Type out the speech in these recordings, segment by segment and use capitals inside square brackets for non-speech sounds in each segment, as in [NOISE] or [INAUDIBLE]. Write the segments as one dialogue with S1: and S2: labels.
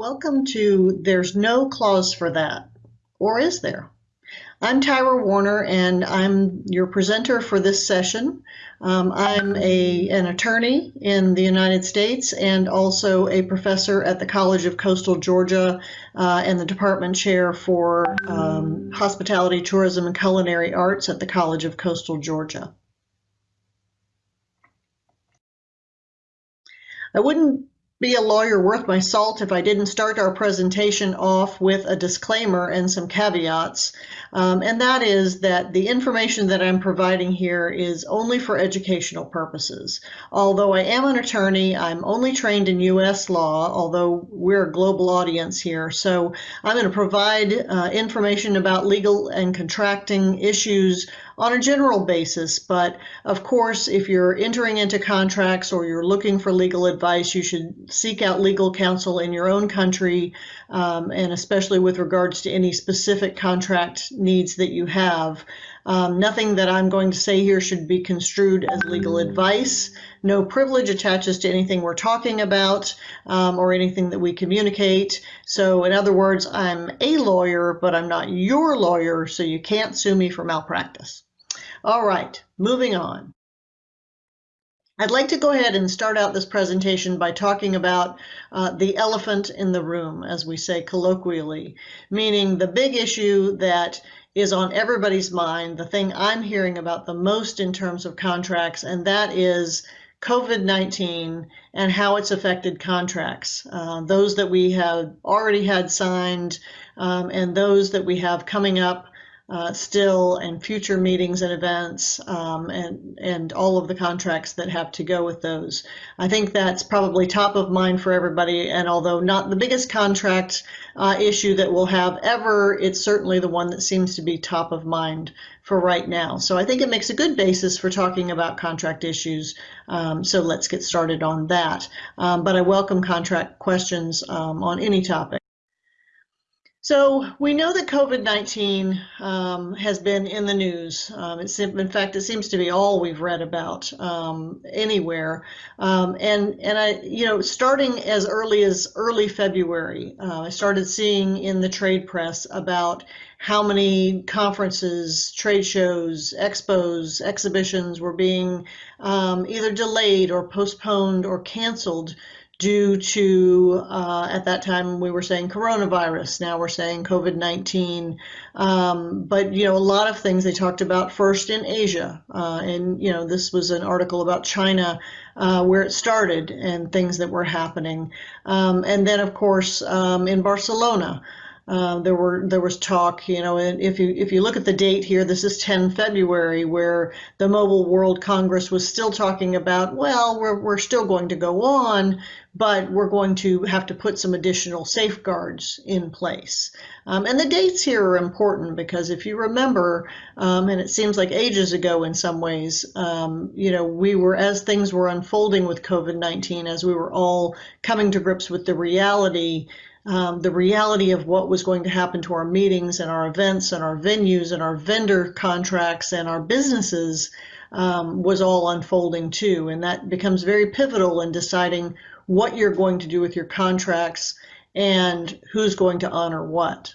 S1: Welcome to There's No Clause for That, or is there? I'm Tyra Warner, and I'm your presenter for this session. Um, I'm a, an attorney in the United States and also a professor at the College of Coastal Georgia uh, and the department chair for um, hospitality, tourism, and culinary arts at the College of Coastal Georgia. I wouldn't be a lawyer worth my salt if I didn't start our presentation off with a disclaimer and some caveats. Um, and that is that the information that I'm providing here is only for educational purposes. Although I am an attorney, I'm only trained in U.S. law, although we're a global audience here. So I'm going to provide uh, information about legal and contracting issues on a general basis. But of course, if you're entering into contracts or you're looking for legal advice, you should seek out legal counsel in your own country, um, and especially with regards to any specific contract needs that you have. Um, nothing that I'm going to say here should be construed as legal advice. No privilege attaches to anything we're talking about um, or anything that we communicate. So, in other words, I'm a lawyer, but I'm not your lawyer, so you can't sue me for malpractice. All right, moving on. I'd like to go ahead and start out this presentation by talking about uh, the elephant in the room, as we say colloquially, meaning the big issue that is on everybody's mind, the thing I'm hearing about the most in terms of contracts, and that is COVID 19 and how it's affected contracts, uh, those that we have already had signed um, and those that we have coming up uh, still and future meetings and events um, and and all of the contracts that have to go with those. I think that's probably top of mind for everybody. And although not the biggest contract uh, issue that we'll have ever, it's certainly the one that seems to be top of mind for right now. So I think it makes a good basis for talking about contract issues. Um, so let's get started on that. Um, but I welcome contract questions um, on any topic. So we know that COVID-19 um, has been in the news. Um, in fact, it seems to be all we've read about um, anywhere. Um, and and I, you know, starting as early as early February, uh, I started seeing in the trade press about how many conferences, trade shows, expos, exhibitions were being um, either delayed or postponed or canceled due to, uh, at that time, we were saying coronavirus. Now we're saying COVID 19. Um, but, you know, a lot of things they talked about first in Asia. Uh, and, you know, this was an article about China uh, where it started and things that were happening. Um, and then, of course, um, in Barcelona. Uh, there were there was talk, you know, and if you if you look at the date here, this is 10 February, where the Mobile World Congress was still talking about, well, we're we're still going to go on, but we're going to have to put some additional safeguards in place. Um, and the dates here are important because if you remember, um, and it seems like ages ago in some ways, um, you know, we were as things were unfolding with COVID-19, as we were all coming to grips with the reality um, the reality of what was going to happen to our meetings and our events and our venues and our vendor contracts and our businesses um, was all unfolding too. And that becomes very pivotal in deciding what you're going to do with your contracts and who's going to honor what.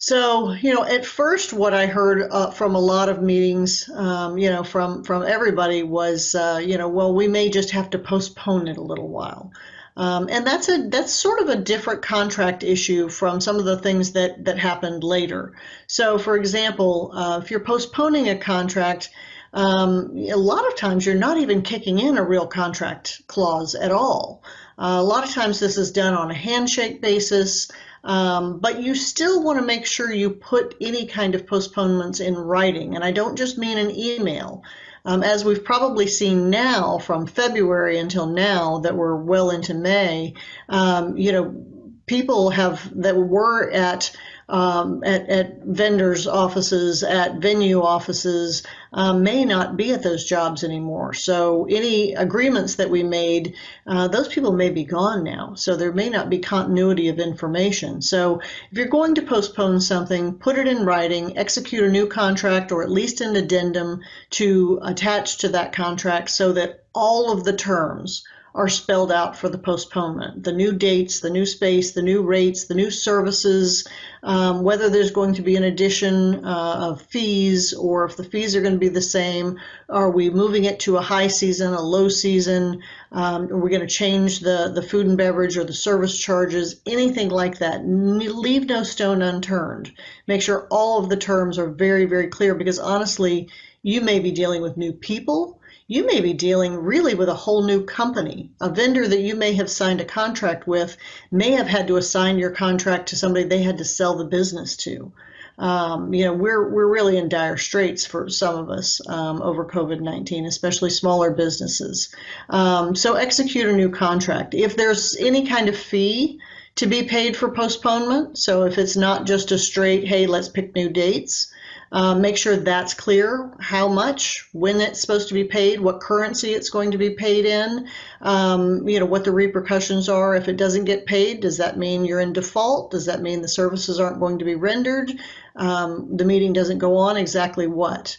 S1: So, you know, at first, what I heard uh, from a lot of meetings, um, you know, from from everybody was, uh, you know, well, we may just have to postpone it a little while. Um, and that's a that's sort of a different contract issue from some of the things that that happened later. So, for example, uh, if you're postponing a contract, um, a lot of times you're not even kicking in a real contract clause at all. Uh, a lot of times this is done on a handshake basis, um, but you still want to make sure you put any kind of postponements in writing. And I don't just mean an email. Um, as we've probably seen now from February until now that we're well into May, um, you know, people have that were at um, at, at, vendors' offices, at venue offices, um, may not be at those jobs anymore. So any agreements that we made, uh, those people may be gone now. So there may not be continuity of information. So if you're going to postpone something, put it in writing, execute a new contract or at least an addendum to attach to that contract so that all of the terms are spelled out for the postponement. The new dates, the new space, the new rates, the new services, um, whether there's going to be an addition uh, of fees or if the fees are going to be the same. Are we moving it to a high season, a low season? Um, are we going to change the, the food and beverage or the service charges? Anything like that. Leave no stone unturned. Make sure all of the terms are very, very clear because honestly, you may be dealing with new people you may be dealing really with a whole new company. A vendor that you may have signed a contract with may have had to assign your contract to somebody they had to sell the business to. Um, you know, we're we're really in dire straits for some of us um, over COVID nineteen, especially smaller businesses. Um, so execute a new contract. If there's any kind of fee to be paid for postponement, so if it's not just a straight, hey, let's pick new dates. Uh, make sure that's clear how much, when it's supposed to be paid, what currency it's going to be paid in, um, you know, what the repercussions are. If it doesn't get paid, does that mean you're in default? Does that mean the services aren't going to be rendered? Um, the meeting doesn't go on? Exactly what?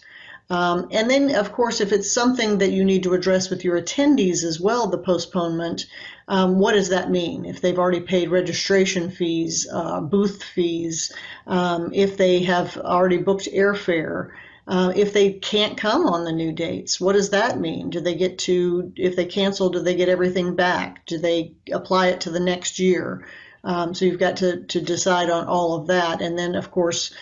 S1: Um, and then, of course, if it's something that you need to address with your attendees as well, the postponement, um, what does that mean? If they've already paid registration fees, uh, booth fees, um, if they have already booked airfare, uh, if they can't come on the new dates, what does that mean? Do they get to, if they cancel, do they get everything back? Do they apply it to the next year? Um, so you've got to, to decide on all of that. And then, of course,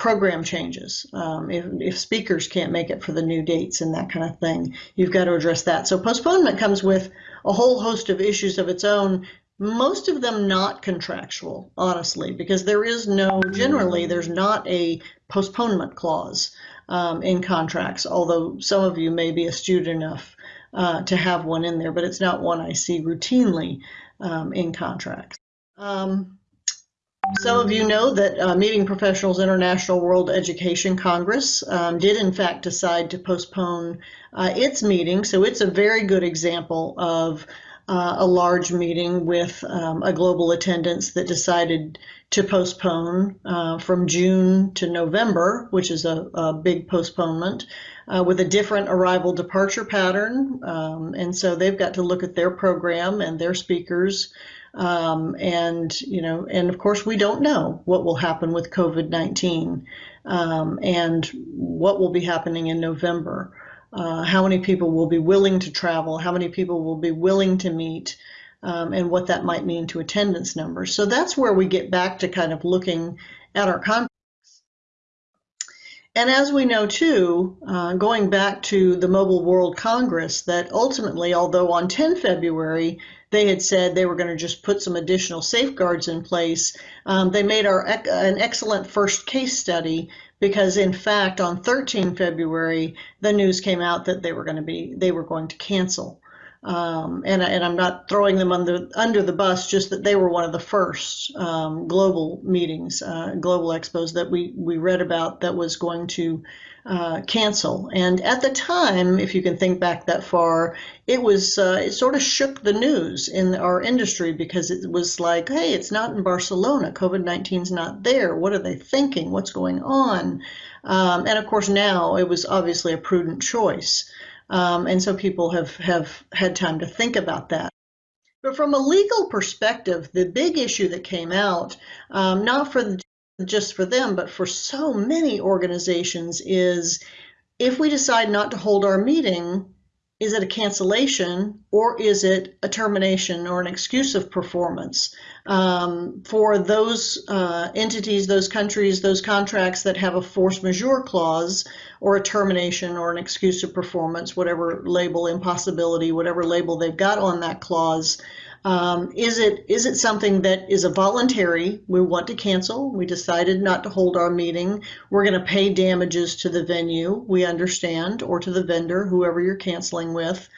S1: program changes. Um, if, if speakers can't make it for the new dates and that kind of thing, you've got to address that. So postponement comes with a whole host of issues of its own, most of them not contractual, honestly, because there is no, generally, there's not a postponement clause um, in contracts, although some of you may be astute enough uh, to have one in there, but it's not one I see routinely um, in contracts. Um, some of you know that uh, Meeting Professionals International World Education Congress um, did, in fact, decide to postpone uh, its meeting. So it's a very good example of uh, a large meeting with um, a global attendance that decided to postpone uh, from June to November, which is a, a big postponement. Uh, with a different arrival departure pattern. Um, and so they've got to look at their program and their speakers um, and, you know, and of course, we don't know what will happen with COVID 19 um, and what will be happening in November. Uh, how many people will be willing to travel? How many people will be willing to meet? Um, and what that might mean to attendance numbers. So that's where we get back to kind of looking at our contracts. And as we know too, uh, going back to the Mobile World Congress, that ultimately, although on 10 February they had said they were going to just put some additional safeguards in place. Um, they made our an excellent first case study because in fact on 13 February the news came out that they were going to be they were going to cancel. Um, and, and I'm not throwing them under under the bus, just that they were one of the first um, global meetings, uh, global expos that we we read about that was going to uh, cancel. And at the time, if you can think back that far, it was uh, it sort of shook the news in our industry because it was like, hey, it's not in Barcelona. COVID 19 is not there. What are they thinking? What's going on? Um, and of course, now it was obviously a prudent choice. Um, and so people have, have had time to think about that. But from a legal perspective, the big issue that came out, um, not for the just for them, but for so many organizations is if we decide not to hold our meeting, is it a cancellation or is it a termination or an excuse of performance um, for those uh, entities, those countries, those contracts that have a force majeure clause or a termination or an excuse of performance, whatever label, impossibility, whatever label they've got on that clause? Um, is it is it something that is a voluntary? We want to cancel. We decided not to hold our meeting. We're going to pay damages to the venue. We understand, or to the vendor, whoever you're canceling with.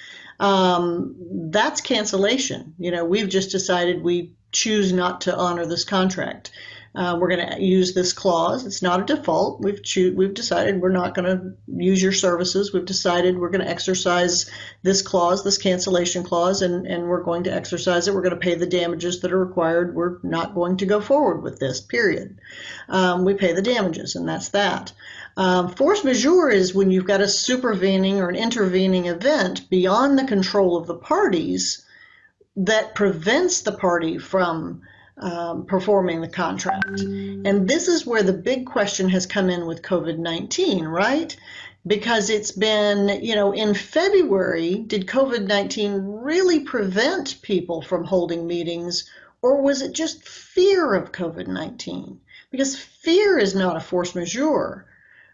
S1: Um, that's cancellation. You know, we've just decided we choose not to honor this contract. Uh, we're going to use this clause. It's not a default. We've cho- we've decided we're not going to use your services. We've decided we're going to exercise this clause, this cancellation clause, and, and we're going to exercise it. We're going to pay the damages that are required. We're not going to go forward with this, period. Um, we pay the damages, and that's that. Um, force majeure is when you've got a supervening or an intervening event beyond the control of the parties that prevents the party from um, performing the contract. And this is where the big question has come in with COVID 19, right? Because it's been, you know, in February, did COVID 19 really prevent people from holding meetings, or was it just fear of COVID 19? Because fear is not a force majeure.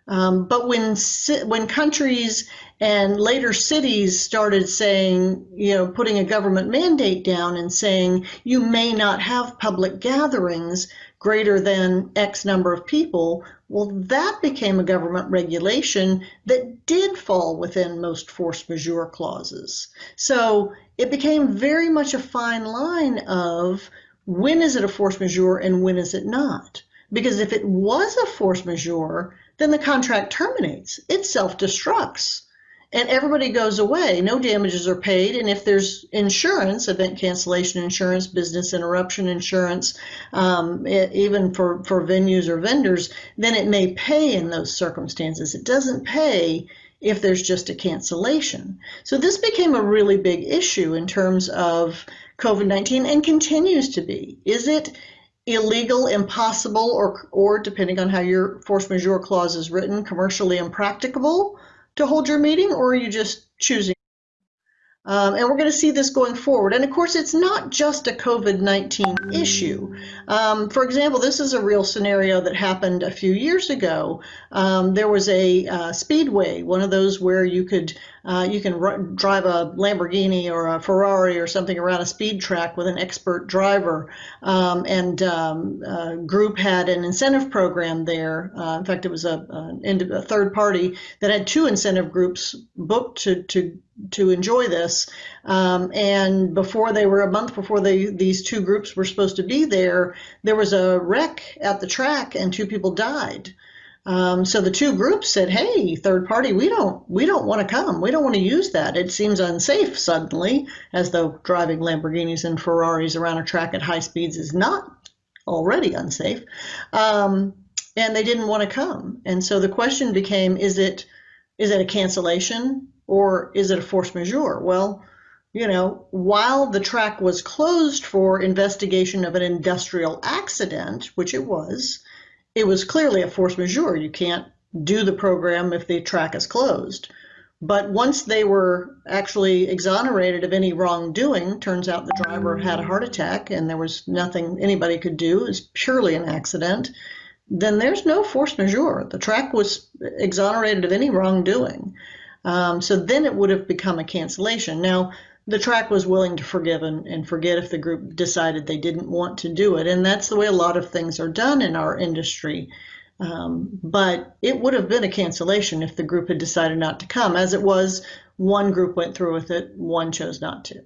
S1: Um, but when when countries and later cities started saying, you know, putting a government mandate down and saying you may not have public gatherings greater than X number of people, well, that became a government regulation that did fall within most force majeure clauses. So it became very much a fine line of when is it a force majeure and when is it not? Because if it was a force majeure, then the contract terminates. It self destructs and everybody goes away. No damages are paid. And if there's insurance, event cancellation insurance, business interruption insurance, um, it, even for, for venues or vendors, then it may pay in those circumstances. It doesn't pay if there's just a cancellation. So this became a really big issue in terms of COVID 19 and continues to be. Is it illegal, impossible, or, or depending on how your force majeure clause is written, commercially impracticable to hold your meeting, or are you just choosing? Um, and we're going to see this going forward. And of course, it's not just a COVID 19 issue. Um, for example, this is a real scenario that happened a few years ago. Um, there was a uh, speedway, one of those where you could uh, you can drive a Lamborghini or a Ferrari or something around a speed track with an expert driver. Um, and um, a group had an incentive program there. Uh, in fact, it was a, a, a, third party that had two incentive groups booked to, to to enjoy this. Um, and before they were a month before they these two groups were supposed to be there, there was a wreck at the track and two people died. Um, so the two groups said, "Hey, third party, we don't we don't want to come. We don't want to use that. It seems unsafe suddenly, as though driving Lamborghinis and Ferraris around a track at high speeds is not already unsafe." Um, and they didn't want to come. And so the question became, is it is it a cancellation or is it a force majeure? Well, you know, while the track was closed for investigation of an industrial accident, which it was, it was clearly a force majeure. You can't do the program if the track is closed. But once they were actually exonerated of any wrongdoing, turns out the driver had a heart attack and there was nothing anybody could do. It was purely an accident. Then there's no force majeure. The track was exonerated of any wrongdoing. Um, so then it would have become a cancellation. Now, the track was willing to forgive and, and forget if the group decided they didn't want to do it. And that's the way a lot of things are done in our industry. Um, but it would have been a cancellation if the group had decided not to come. As it was, one group went through with it, one chose not to.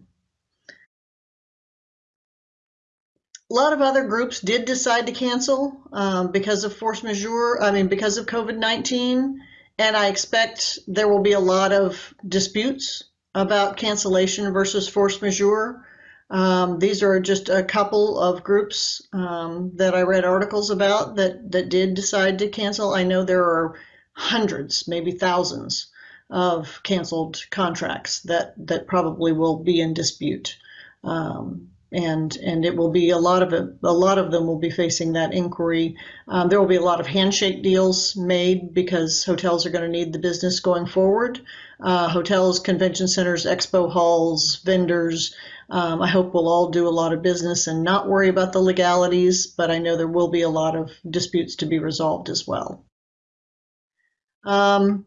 S1: A lot of other groups did decide to cancel um, because of force majeure, I mean, because of COVID 19. And I expect there will be a lot of disputes about cancellation versus force majeure. Um, these are just a couple of groups um, that I read articles about that, that did decide to cancel. I know there are hundreds, maybe thousands of canceled contracts that, that probably will be in dispute. Um, and and it will be a lot of it, a lot of them will be facing that inquiry. Um, there will be a lot of handshake deals made because hotels are going to need the business going forward. Uh, hotels, convention centers, expo halls, vendors. Um, I hope we'll all do a lot of business and not worry about the legalities, but I know there will be a lot of disputes to be resolved as well. Um,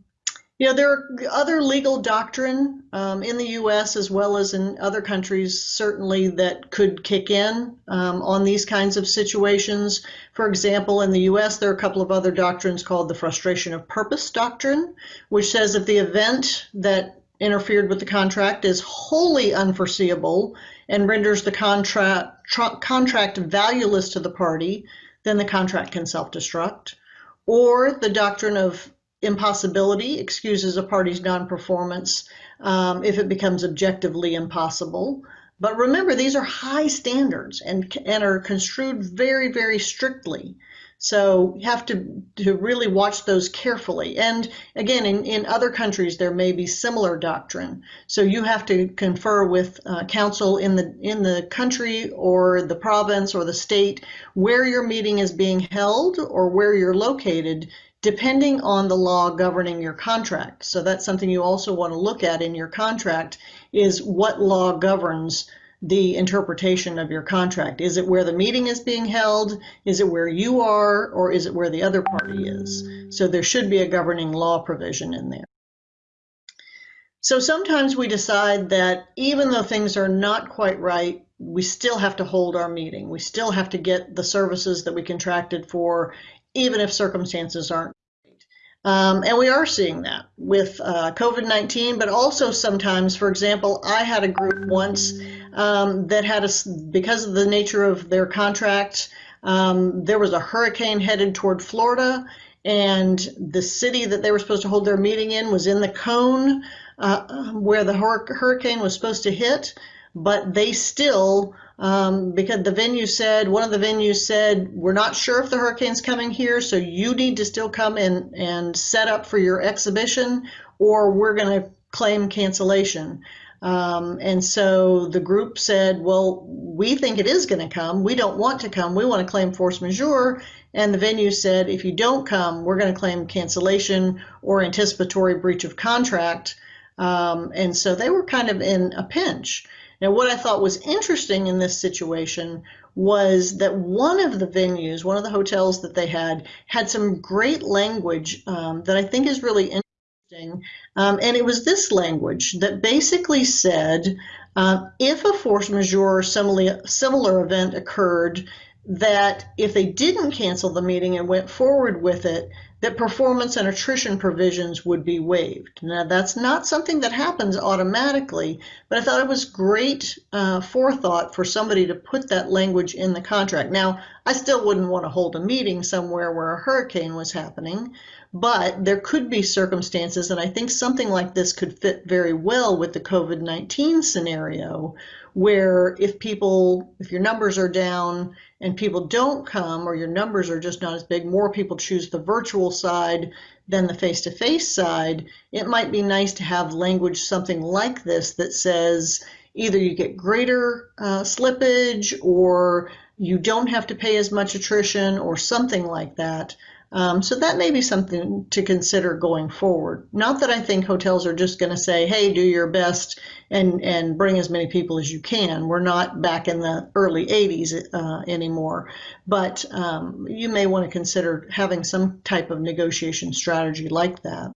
S1: know, there are other legal doctrine um, in the U.S. as well as in other countries, certainly that could kick in um, on these kinds of situations. For example, in the U.S., there are a couple of other doctrines called the frustration of purpose doctrine, which says if the event that interfered with the contract is wholly unforeseeable and renders the contract contract valueless to the party, then the contract can self-destruct. Or the doctrine of impossibility excuses a party's non-performance um, if it becomes objectively impossible. But remember, these are high standards and, and are construed very, very strictly. So you have to, to really watch those carefully. And again, in, in other countries, there may be similar doctrine. So you have to confer with uh, counsel in the in the country or the province or the state where your meeting is being held or where you're located depending on the law governing your contract. So that's something you also want to look at in your contract is what law governs the interpretation of your contract. Is it where the meeting is being held? Is it where you are? Or is it where the other party is? So there should be a governing law provision in there. So sometimes we decide that even though things are not quite right, we still have to hold our meeting. We still have to get the services that we contracted for, even if circumstances aren't um, and we are seeing that with uh, COVID 19, but also sometimes, for example, I had a group once um, that had a, because of the nature of their contract, um, there was a hurricane headed toward Florida, and the city that they were supposed to hold their meeting in was in the cone uh, where the hur- hurricane was supposed to hit, but they still um, because the venue said one of the venues said we're not sure if the hurricane's coming here so you need to still come in and set up for your exhibition or we're going to claim cancellation. Um, and so the group said well we think it is going to come. We don't want to come. We want to claim force majeure. And the venue said if you don't come we're going to claim cancellation or anticipatory breach of contract. Um, and so they were kind of in a pinch now, what I thought was interesting in this situation was that one of the venues, one of the hotels that they had, had some great language um, that I think is really interesting. Um, and it was this language that basically said uh, if a force majeure similar, similar event occurred, that if they didn't cancel the meeting and went forward with it, that performance and attrition provisions would be waived. Now, that's not something that happens automatically, but I thought it was great uh, forethought for somebody to put that language in the contract. Now, I still wouldn't want to hold a meeting somewhere where a hurricane was happening, but there could be circumstances, and I think something like this could fit very well with the COVID 19 scenario, where if people, if your numbers are down, and people don't come or your numbers are just not as big, more people choose the virtual side than the face to face side, it might be nice to have language something like this that says either you get greater uh, slippage or you don't have to pay as much attrition or something like that. Um, so that may be something to consider going forward. Not that I think hotels are just going to say, "Hey, do your best and and bring as many people as you can." We're not back in the early '80s uh, anymore, but um, you may want to consider having some type of negotiation strategy like that.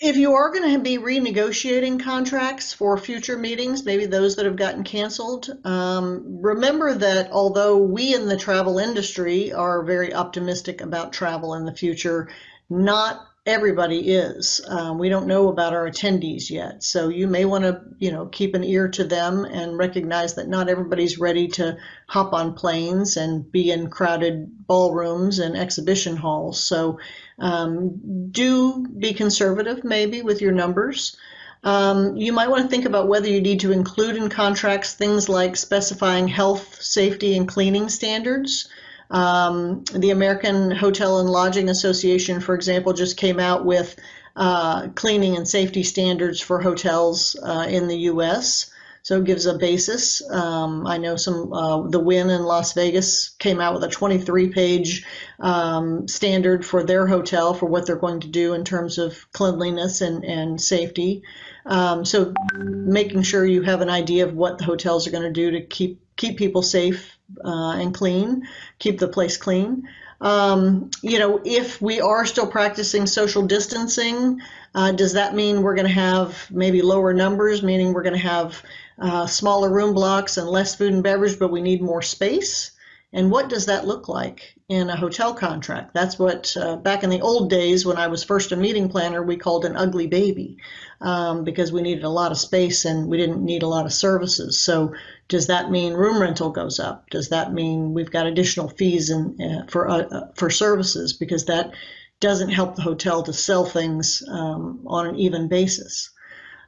S1: If you are going to be renegotiating contracts for future meetings, maybe those that have gotten canceled, um, remember that although we in the travel industry are very optimistic about travel in the future, not everybody is. Um, we don't know about our attendees yet, so you may want to, you know, keep an ear to them and recognize that not everybody's ready to hop on planes and be in crowded ballrooms and exhibition halls. So um, do be conservative maybe with your numbers. Um, you might want to think about whether you need to include in contracts things like specifying health, safety, and cleaning standards. Um, the American Hotel and Lodging Association, for example, just came out with uh, cleaning and safety standards for hotels uh, in the U.S. So it gives a basis. Um, I know some, uh, the Wynn in Las Vegas came out with a 23 page um, standard for their hotel for what they're going to do in terms of cleanliness and, and safety. Um, so making sure you have an idea of what the hotels are going to do to keep keep people safe uh, and clean, keep the place clean. Um, you know, if we are still practicing social distancing, uh, does that mean we're going to have maybe lower numbers, meaning we're going to have uh, smaller room blocks and less food and beverage, but we need more space? And what does that look like in a hotel contract? That's what, uh, back in the old days when I was first a meeting planner, we called an ugly baby um, because we needed a lot of space and we didn't need a lot of services. So, does that mean room rental goes up? Does that mean we've got additional fees in, uh, for, uh, for services? Because that doesn't help the hotel to sell things um, on an even basis.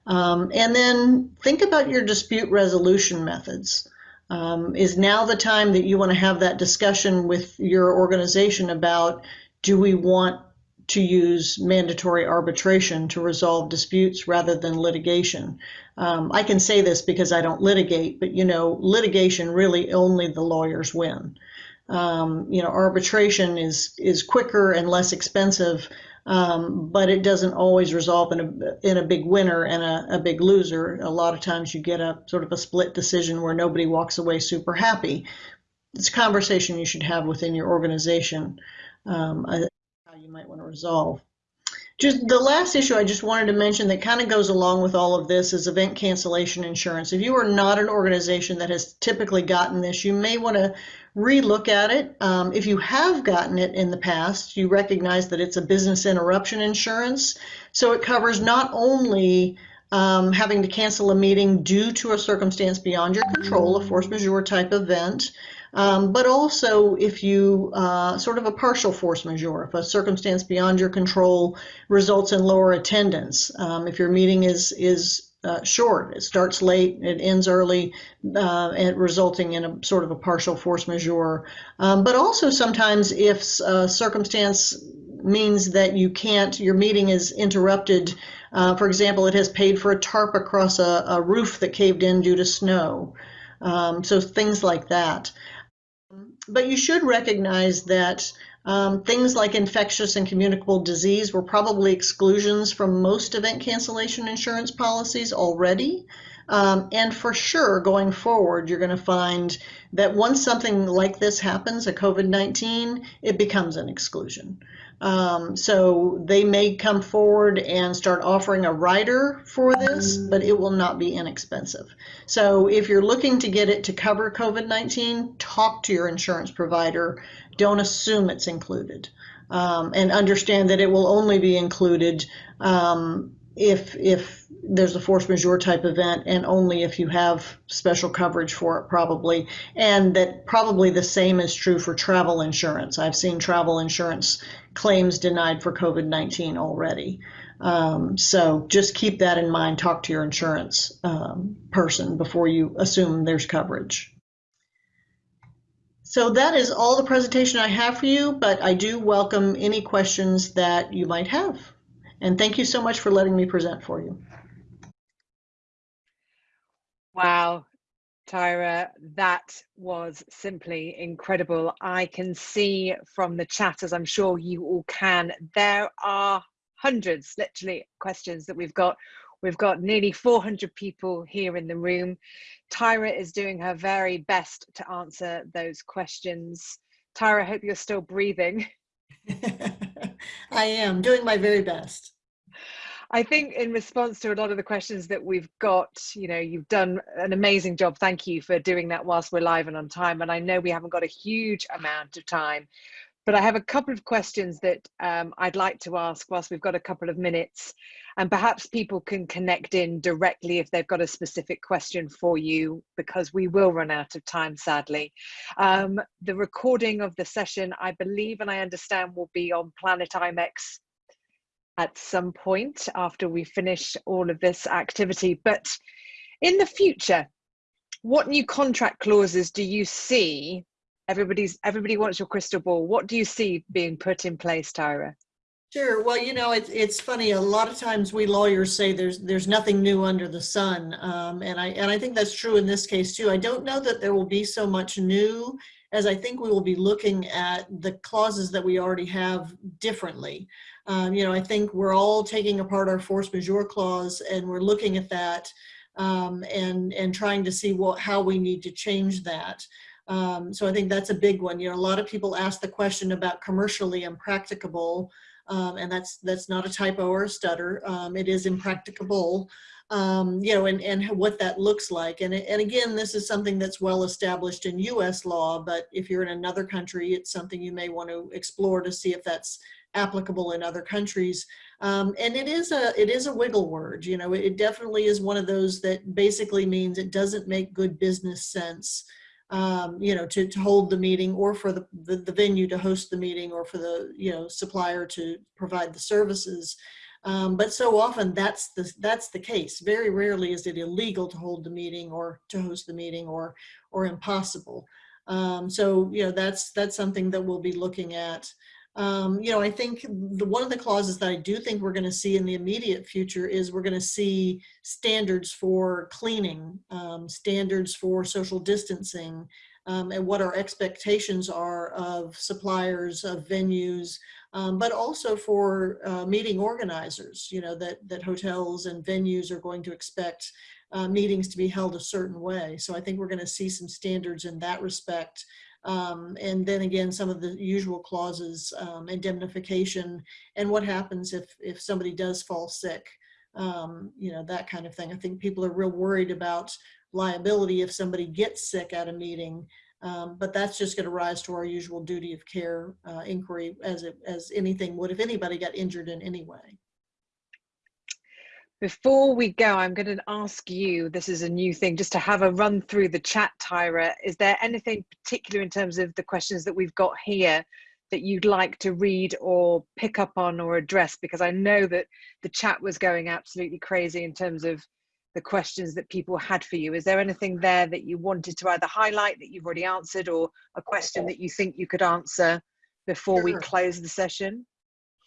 S1: Um, and then think about your dispute resolution methods. Um, is now the time that you want to have that discussion with your organization about do we want to use mandatory arbitration to resolve disputes rather than litigation? Um, I can say this because I don't litigate, but you know, litigation really only the lawyers win. Um, you know, arbitration is is quicker and less expensive, um, but it doesn't always resolve in a in a big winner and a, a, big loser. A lot of times you get a sort of a split decision where nobody walks away super happy. It's a conversation you should have within your organization um, how you might want to resolve. Just the last issue I just wanted to mention that kind of goes along with all of this is event cancellation insurance. If you are not an organization that has typically gotten this, you may want to relook at it. Um, if you have gotten it in the past, you recognize that it's a business interruption insurance. So it covers not only um, having to cancel a meeting due to a circumstance beyond your control, a force majeure type event, um, but also if you uh, sort of a partial force majeure, if a circumstance beyond your control results in lower attendance, um, if your meeting is is uh, short. It starts late, it ends early, uh, and resulting in a sort of a partial force majeure. Um, but also sometimes if a circumstance means that you can't, your meeting is interrupted. Uh, for example, it has paid for a tarp across a, a roof that caved in due to snow. Um, so things like that. But you should recognize that um, things like infectious and communicable disease were probably exclusions from most event cancellation insurance policies already. Um, and for sure, going forward, you're going to find that once something like this happens, a COVID 19, it becomes an exclusion. Um, so they may come forward and start offering a rider for this, but it will not be inexpensive. So if you're looking to get it to cover COVID 19, talk to your insurance provider. Don't assume it's included. Um, and understand that it will only be included um, if if there's a force majeure type event and only if you have special coverage for it probably. And that probably the same is true for travel insurance. I've seen travel insurance claims denied for covid-19 already. Um, so just keep that in mind. Talk to your insurance um, person before you assume there's coverage. So that is all the presentation i have for you but i do welcome any questions that you might have. And thank you so much for letting me present for you.
S2: Wow, Tyra, that was simply incredible. I can see from the chat, as I'm sure you all can, there are hundreds, literally, questions that we've got. We've got nearly 400 people here in the room. Tyra is doing her very best to answer those questions. Tyra, I hope you're still breathing. [LAUGHS]
S1: I am doing my very best.
S2: I think in response to a lot of the questions that we've got, you know, you've done an amazing job. Thank you for doing that whilst we're live and on time. And I know we haven't got a huge amount of time, but I have a couple of questions that um, I'd like to ask whilst we've got a couple of minutes. And perhaps people can connect in directly if they've got a specific question for you, because we will run out of time, sadly. Um, the recording of the session, I believe and I understand, will be on Planet IMEX at some point after we finish all of this activity. But in the future, what new contract clauses do you see? Everybody's everybody wants your crystal ball. What do you see being put in place, Tyra?
S1: Sure. Well, you know, it's it's funny. A lot of times we lawyers say there's there's nothing new under the sun, um, and I and I think that's true in this case too. I don't know that there will be so much new as I think we will be looking at the clauses that we already have differently. Um, you know, I think we're all taking apart our force majeure clause and we're looking at that um, and, and trying to see what, how we need to change that. Um, so I think that's a big one. You know, a lot of people ask the question about commercially impracticable, um, and that's that's not a typo or a stutter. Um, it is impracticable um, you know, and, and what that looks like. And, and again, this is something that's well established in US law, but if you're in another country, it's something you may want to explore to see if that's applicable in other countries. Um, and it is a it is a wiggle word. You know, it definitely is one of those that basically means it doesn't make good business sense. Um, you know, to, to hold the meeting or for the, the, the venue to host the meeting or for the, you know, supplier to provide the services Um, but so often that's the that's the case. Very rarely is it illegal to hold the meeting or to host the meeting or or impossible. Um, so you know that's that's something that we'll be looking at. Um, you know, I think the one of the clauses that I do think we're going to see in the immediate future is we're going to see standards for cleaning, um, standards for social distancing, um, and what our expectations are of suppliers, of venues, um, but also for uh, meeting organizers, you know, that, that hotels and venues are going to expect uh, meetings to be held a certain way. So I think we're going to see some standards in that respect. Um, and then again, some of the usual clauses, um, indemnification, and what happens if, if somebody does fall sick, um, you know, that kind of thing. I think people are real worried about liability if somebody gets sick at a meeting. Um, but that's just going to rise to our usual duty of care uh, inquiry as it, as anything would if anybody got injured in any way.
S2: Before we go, I'm going to ask you, this is a new thing, just to have a run through the chat, Tyra. Is there anything particular in terms of the questions that we've got here that you'd like to read or pick up on or address? Because I know that the chat was going absolutely crazy in terms of the questions that people had for you. Is there anything there that you wanted to either highlight that you've already answered or a question that you think you could answer before we close the session?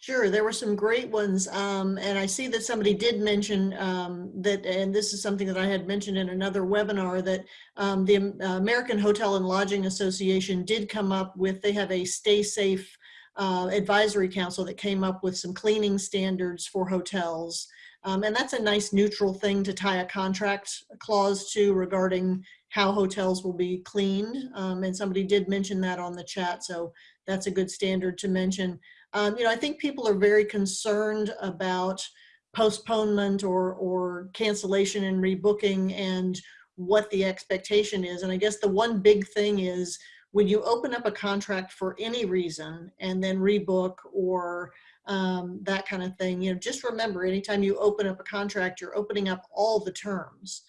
S1: Sure, there were some great ones. Um, and I see that somebody did mention um, that, and this is something that I had mentioned in another webinar, that um, the American Hotel and Lodging Association did come up with, they have a stay safe uh, advisory council that came up with some cleaning standards for hotels. Um, and that's a nice neutral thing to tie a contract clause to regarding how hotels will be cleaned. Um, and somebody did mention that on the chat, so that's a good standard to mention. Um, you know, I think people are very concerned about postponement or, or cancellation and rebooking and what the expectation is. And I guess the one big thing is when you open up a contract for any reason and then rebook or um, that kind of thing. You know, just remember, anytime you open up a contract, you're opening up all the terms.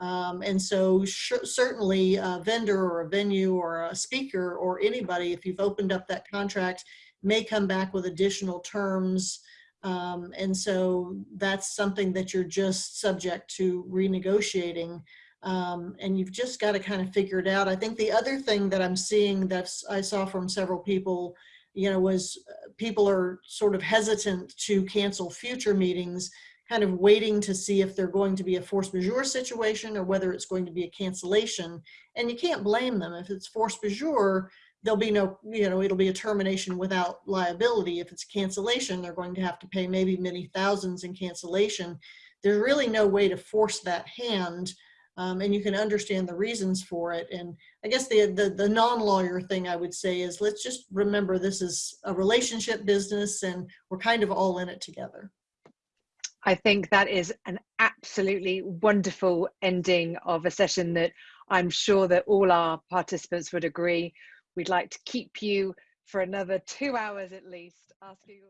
S1: Um, and so certainly a vendor or a venue or a speaker or anybody, if you've opened up that contract, may come back with additional terms. Um, and so that's something that you're just subject to renegotiating. Um, and you've just got to kind of figure it out. I think the other thing that I'm seeing that I saw from several people you know, was uh, people are sort of hesitant to cancel future meetings, kind of waiting to see if they're going to be a force majeure situation or whether it's going to be a cancellation. And you can't blame them. If it's force majeure, there'll be no, you know, it'll be a termination without liability. If it's cancellation, they're going to have to pay maybe many thousands in cancellation. There's really no way to force that hand um, and you can understand the reasons for it. And I guess the, the, the non-lawyer thing I would say is let's just remember this is a relationship business and we're kind of all in it together.
S2: I think that is an absolutely wonderful ending of a session that I'm sure that all our participants would agree. We'd like to keep you for another two hours at least, asking